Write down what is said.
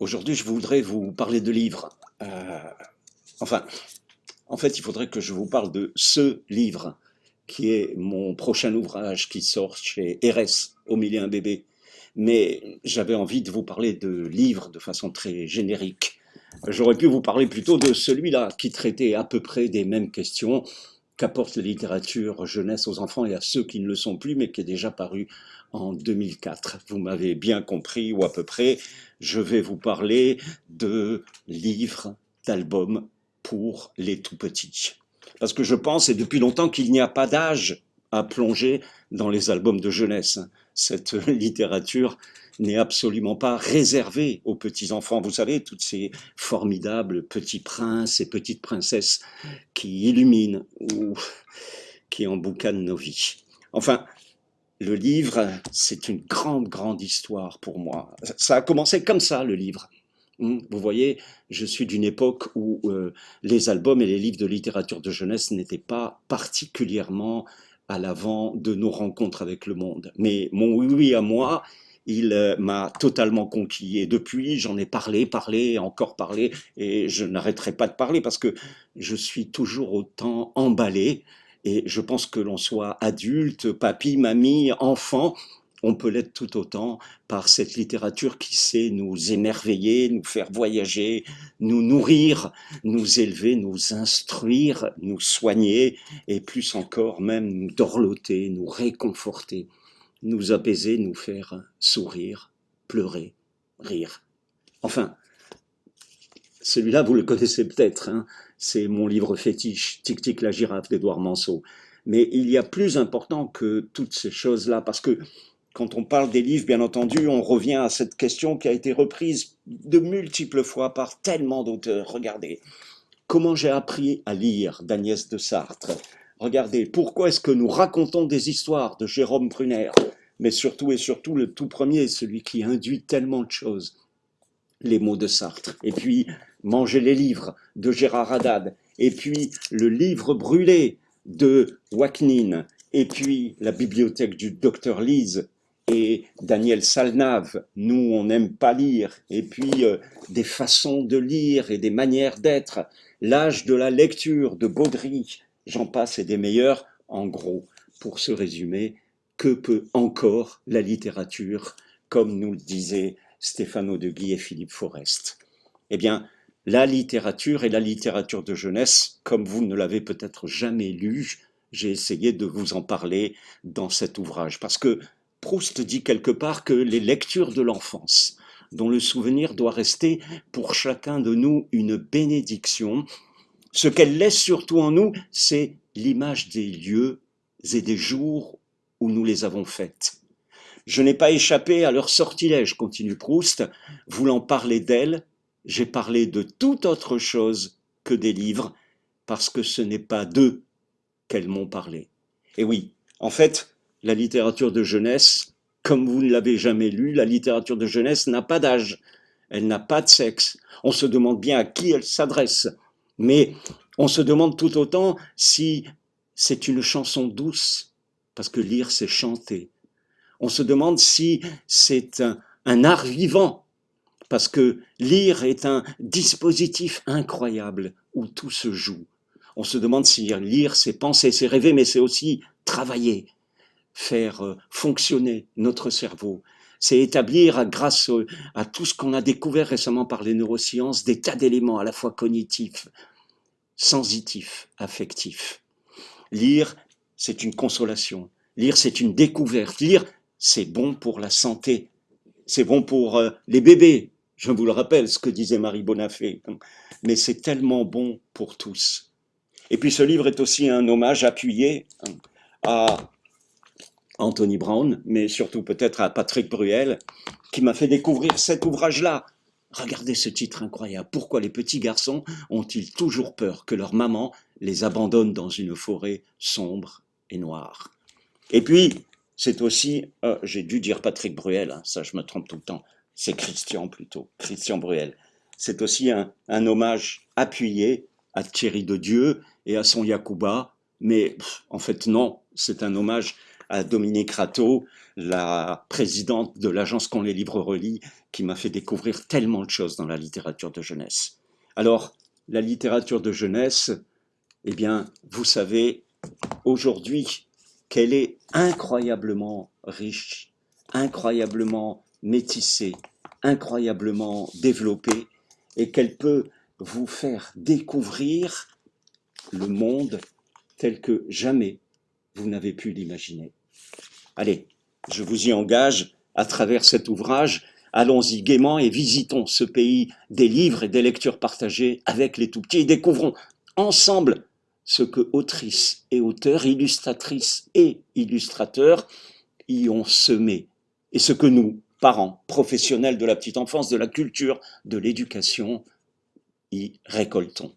Aujourd'hui, je voudrais vous parler de livres. Euh, enfin, en fait, il faudrait que je vous parle de ce livre, qui est mon prochain ouvrage qui sort chez RS, Au milieu un bébé. Mais j'avais envie de vous parler de livres de façon très générique. J'aurais pu vous parler plutôt de celui-là, qui traitait à peu près des mêmes questions qu'apporte la littérature jeunesse aux enfants et à ceux qui ne le sont plus, mais qui est déjà paru en 2004. Vous m'avez bien compris, ou à peu près, je vais vous parler de livres, d'albums pour les tout-petits. Parce que je pense, et depuis longtemps, qu'il n'y a pas d'âge à plonger dans les albums de jeunesse. Cette littérature n'est absolument pas réservée aux petits-enfants. Vous savez, toutes ces formidables petits princes et petites princesses qui illuminent ou qui emboucanent nos vies. Enfin, le livre, c'est une grande, grande histoire pour moi. Ça a commencé comme ça, le livre. Hmm, vous voyez, je suis d'une époque où euh, les albums et les livres de littérature de jeunesse n'étaient pas particulièrement à l'avant de nos rencontres avec le monde. Mais mon oui-oui à moi, il euh, m'a totalement conquis. Et depuis, j'en ai parlé, parlé, encore parlé, et je n'arrêterai pas de parler parce que je suis toujours autant emballé et je pense que l'on soit adulte, papy, mamie, enfant, on peut l'être tout autant par cette littérature qui sait nous émerveiller, nous faire voyager, nous nourrir, nous élever, nous instruire, nous soigner, et plus encore même nous dorloter, nous réconforter, nous apaiser, nous faire sourire, pleurer, rire. Enfin, celui-là, vous le connaissez peut-être, hein c'est mon livre fétiche, Tic Tic la girafe d'Edouard Manceau. Mais il y a plus important que toutes ces choses-là, parce que quand on parle des livres, bien entendu, on revient à cette question qui a été reprise de multiples fois par tellement d'auteurs. Regardez, comment j'ai appris à lire d'Agnès de Sartre. Regardez, pourquoi est-ce que nous racontons des histoires de Jérôme Prunaire Mais surtout et surtout, le tout premier, celui qui induit tellement de choses, les mots de Sartre. Et puis, Manger les livres de Gérard Haddad, et puis le livre brûlé de Waknin, et puis la bibliothèque du docteur Lise et Daniel Salnave, nous on n'aime pas lire, et puis euh, des façons de lire et des manières d'être, l'âge de la lecture de Baudry, j'en passe et des meilleurs, en gros, pour se résumer, que peut encore la littérature, comme nous le disaient Stéphano de Guy et Philippe Forest. Eh bien, la littérature et la littérature de jeunesse, comme vous ne l'avez peut-être jamais lu, j'ai essayé de vous en parler dans cet ouvrage. Parce que Proust dit quelque part que les lectures de l'enfance, dont le souvenir doit rester pour chacun de nous une bénédiction, ce qu'elle laisse surtout en nous, c'est l'image des lieux et des jours où nous les avons faites. Je n'ai pas échappé à leur sortilège, continue Proust, voulant parler d'elles j'ai parlé de toute autre chose que des livres, parce que ce n'est pas d'eux qu'elles m'ont parlé. Et oui, en fait, la littérature de jeunesse, comme vous ne l'avez jamais lu, la littérature de jeunesse n'a pas d'âge, elle n'a pas de sexe. On se demande bien à qui elle s'adresse, mais on se demande tout autant si c'est une chanson douce, parce que lire c'est chanter. On se demande si c'est un art vivant, parce que lire est un dispositif incroyable où tout se joue. On se demande si lire, c'est penser, c'est rêver, mais c'est aussi travailler, faire euh, fonctionner notre cerveau. C'est établir, grâce à tout ce qu'on a découvert récemment par les neurosciences, des tas d'éléments à la fois cognitifs, sensitifs, affectifs. Lire, c'est une consolation. Lire, c'est une découverte. Lire, c'est bon pour la santé. C'est bon pour euh, les bébés, je vous le rappelle, ce que disait Marie Bonafé. Mais c'est tellement bon pour tous. Et puis ce livre est aussi un hommage appuyé à Anthony Brown, mais surtout peut-être à Patrick Bruel, qui m'a fait découvrir cet ouvrage-là. Regardez ce titre incroyable. Pourquoi les petits garçons ont-ils toujours peur que leur maman les abandonne dans une forêt sombre et noire? Et puis, c'est aussi, euh, j'ai dû dire Patrick Bruel, hein, ça je me trompe tout le temps, c'est Christian plutôt, Christian Bruel. C'est aussi un, hommage appuyé à Thierry de Dieu et à son Yacouba, mais en fait non, c'est un hommage à Dominique Rateau, la présidente de l'agence Qu'on les livres relit, qui m'a fait découvrir tellement de choses dans la littérature de jeunesse. Alors, la littérature de jeunesse, eh bien, vous savez aujourd'hui qu'elle est incroyablement riche, incroyablement métissée, incroyablement développée, et qu'elle peut vous faire découvrir le monde tel que jamais vous n'avez pu l'imaginer. Allez, je vous y engage à travers cet ouvrage. Allons-y gaiement et visitons ce pays des livres et des lectures partagées avec les tout-petits et découvrons ensemble ce que autrices et auteurs, illustratrices et illustrateurs y ont semé et ce que nous, parents, professionnels de la petite enfance, de la culture, de l'éducation, y récoltons.